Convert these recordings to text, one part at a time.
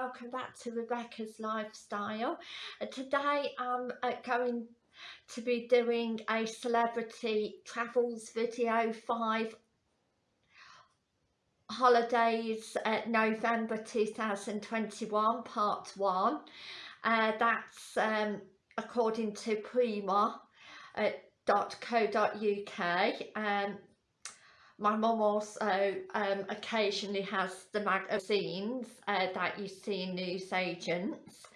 welcome back to Rebecca's Lifestyle. Uh, today I'm uh, going to be doing a celebrity travels video 5 holidays uh, November 2021 part 1. Uh, that's um, according to prima.co.uk um, my mum also um, occasionally has the magazines uh, that you see in newsagents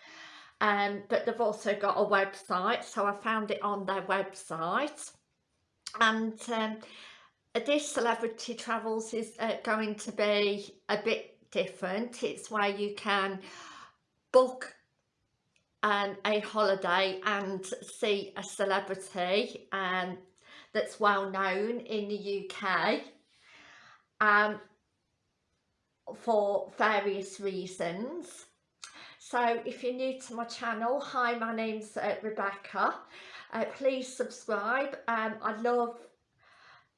um, but they've also got a website so I found it on their website. And um, this celebrity travels is uh, going to be a bit different. It's where you can book um, a holiday and see a celebrity um, that's well known in the UK um, for various reasons. So if you're new to my channel, hi, my name's uh, Rebecca. Uh, please subscribe. Um, I love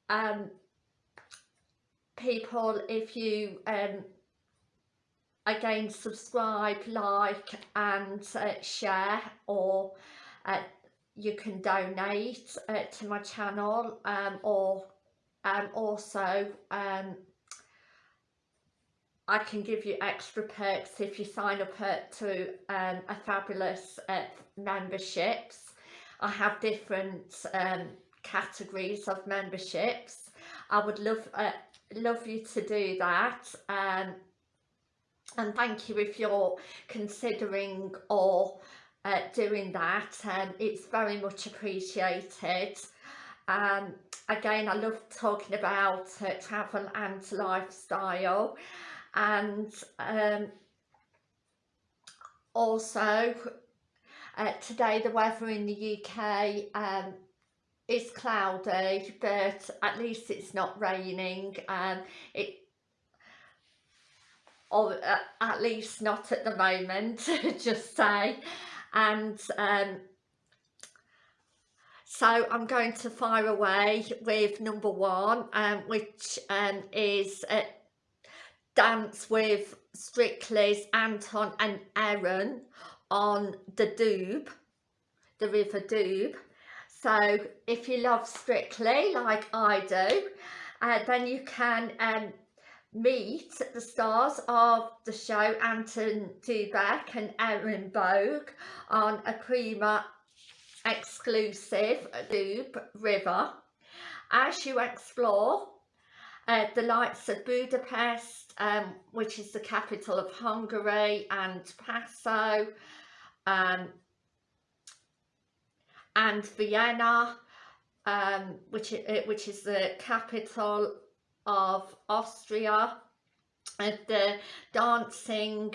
um, people if you um, again subscribe, like and uh, share or uh, you can donate uh, to my channel um, or um, also um, I can give you extra perks if you sign up to um, a fabulous uh, memberships. I have different um, categories of memberships. I would love uh, love you to do that um, and thank you if you're considering or uh, doing that and um, it's very much appreciated um, again I love talking about uh, travel and lifestyle and um, also uh, today the weather in the UK um, is cloudy but at least it's not raining and um, it or uh, at least not at the moment just say. And um, so I'm going to fire away with number one um, which um, is uh, Dance with Strictly's Anton and Erin on the Dube, the River Dube. So if you love Strictly like I do, uh, then you can um, meet the stars of the show Anton Du Beke and Erin Boag on a Prima exclusive Dube River. As you explore uh, the lights of Budapest um, which is the capital of Hungary and Passau um, and Vienna um, which, which is the capital of Austria and the dancing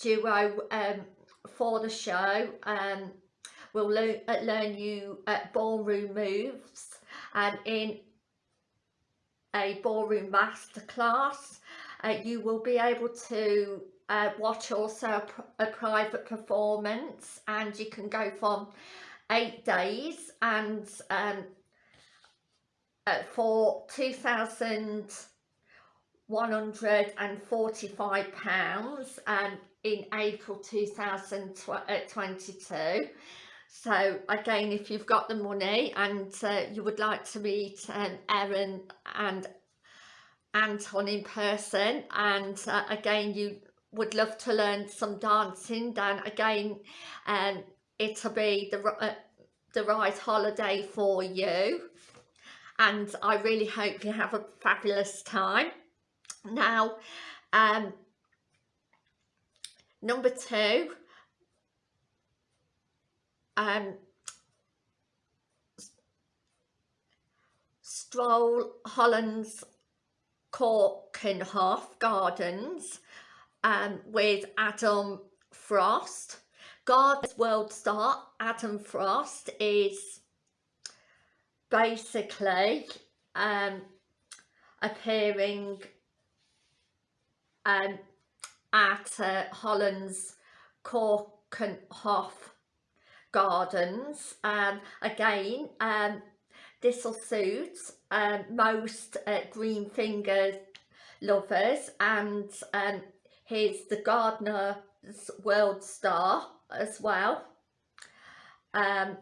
duo um, for the show will learn, uh, learn you uh, ballroom moves and in a ballroom masterclass uh, you will be able to uh, watch also a, pr a, private performance and you can go from eight days and um, uh, for £2,145 um, in April 2022 so again if you've got the money and uh, you would like to meet um, Erin and Anton in person and uh, again you would love to learn some dancing then again um, it'll be the, uh, the right holiday for you and I really hope you have a fabulous time. Now, um, number two, um, Stroll Holland's Keukenhof Gardens um, with Adam Frost. Gardens World Star Adam Frost is basically um, appearing um, at uh, Holland's Keukenhof Gardens. Um, again, um, this will suit um, most uh, green finger lovers and um, he's the Gardener's World Star as well um,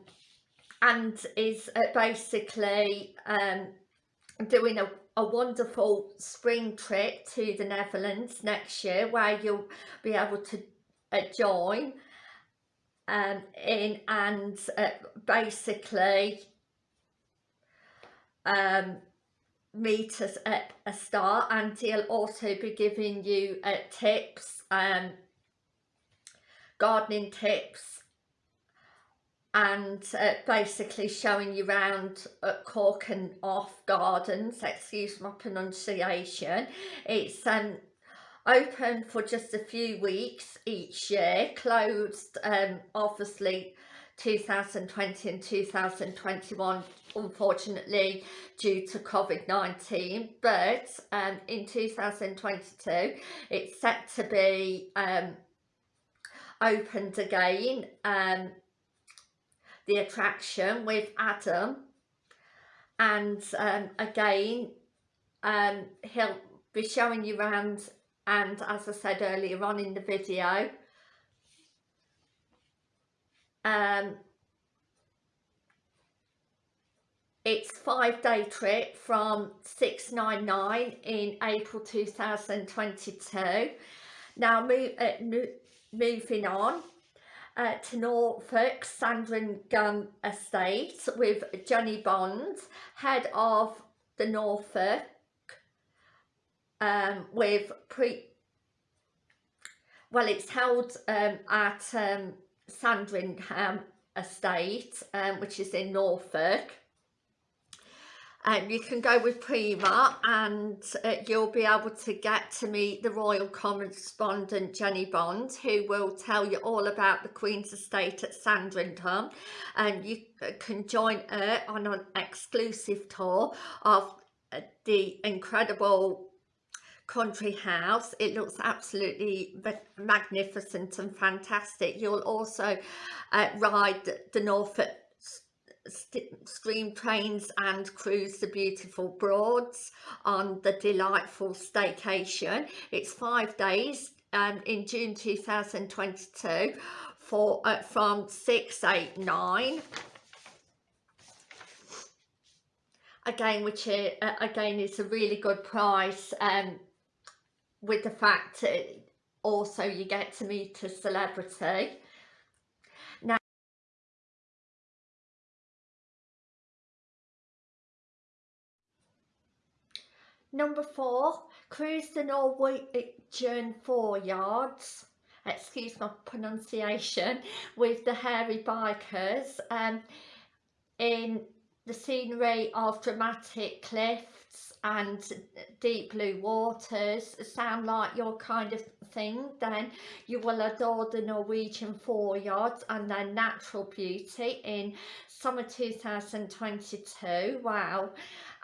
and is uh, basically um, doing a, a wonderful spring trip to the Netherlands next year where you'll be able to uh, join um, in and uh, basically um, meet us at a start and he'll also be giving you uh, tips um, gardening tips and uh, basically showing you around at Cork and off gardens excuse my pronunciation. It's um open for just a few weeks each year closed um obviously 2020 and 2021 unfortunately due to COVID-19 but um, in 2022 it's set to be um, opened again um, the attraction with Adam and um, again um, he'll be showing you around and as I said earlier on in the video um, it's five day trip from 699 in April 2022 now uh, moving on uh, to Norfolk Sandringham Estate with Jennie Bond, head of the Norfolk, um, with pre. Well, it's held um, at um, Sandringham Estate, um, which is in Norfolk um, you can go with Prima and uh, you'll be able to get to meet the royal correspondent Jennie Bond who will tell you all about the Queen's estate at Sandringham and you uh, can join her on an exclusive tour of uh, the incredible country house. It looks absolutely magnificent and fantastic. You'll also uh, ride the Norfolk stream trains and cruise the beautiful Broads on the delightful staycation. It's five days um, in June 2022 for uh, from 689 again which uh, again is a really good price um, with the fact also you get to meet a celebrity Number four, cruise the Norwegian Fjords. Excuse my pronunciation. With the hairy bikers. Um, in the scenery of dramatic cliffs and deep blue waters sound like your kind of thing then you will adore the Norwegian fjords and their natural beauty in summer 2022 wow.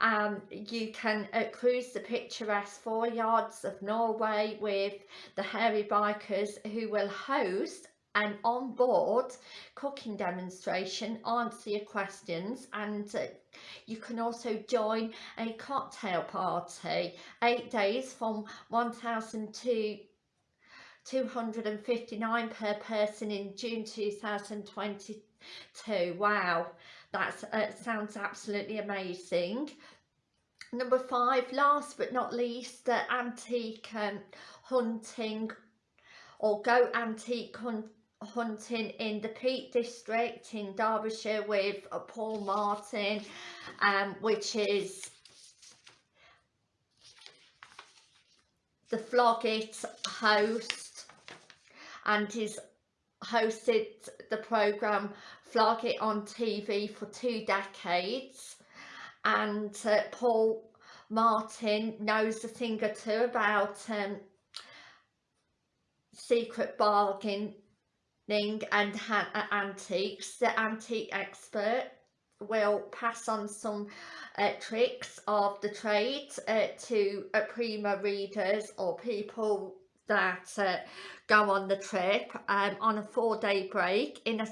Um, you can uh, cruise the picturesque fjords of Norway with the hairy bikers who will host an on-board cooking demonstration, answer your questions and uh, you can also join a cocktail party, eight days from 1,259 per person in June 2022. Wow, that uh, sounds absolutely amazing. Number five, last but not least, the antique um, hunting or go antique hunt hunting in the Peak District in Derbyshire with uh, Paul Martin, um, which is the Flog It host and he's hosted the programme Flog It on TV for two decades. And uh, Paul Martin knows a thing or two about um, secret and antiques. The antique expert will pass on some uh, tricks of the trade uh, to uh, Prima readers or people that uh, go on the trip um, on a four-day break in a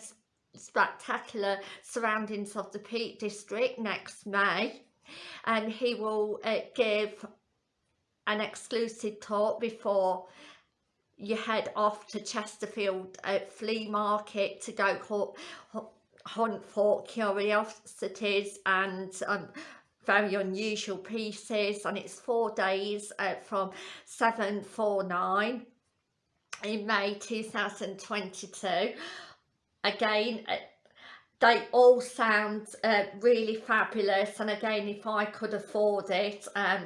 spectacular surroundings of the Peak District next May and he will uh, give an exclusive talk before you head off to Chesterfield uh, Flea Market to go hunt for curiosities and um, very unusual pieces. And it's four days uh, from 749 in May 2022 again uh, they all sound uh, really fabulous. And again if I could afford it um,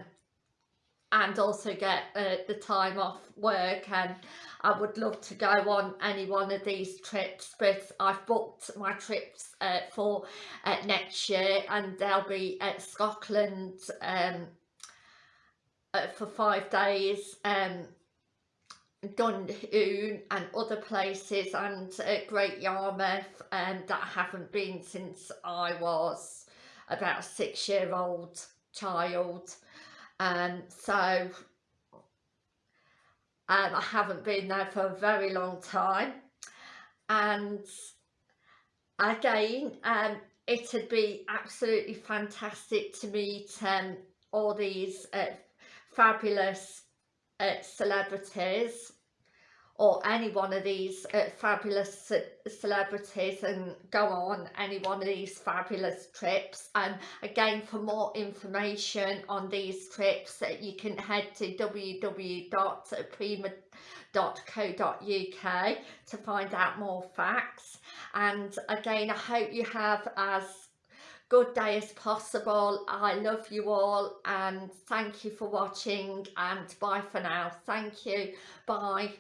and also get uh, the time off work and I would love to go on any one of these trips but I've booked my trips uh, for uh, next year and they'll be at Scotland um, uh, for five days um, Dunoon and other places and uh, Great Yarmouth um, that I haven't been since I was about a six year old child um, so um, I haven't been there for a very long time. And again um, it'd be absolutely fantastic to meet um, all these uh, fabulous uh, celebrities or any one of these uh, fabulous celebrities and go on any one of these fabulous trips. And again for more information on these trips uh, you can head to www.prima.co.uk to find out more facts. And again I hope you have as good day as possible. I love you all and thank you for watching and bye for now. Thank you. Bye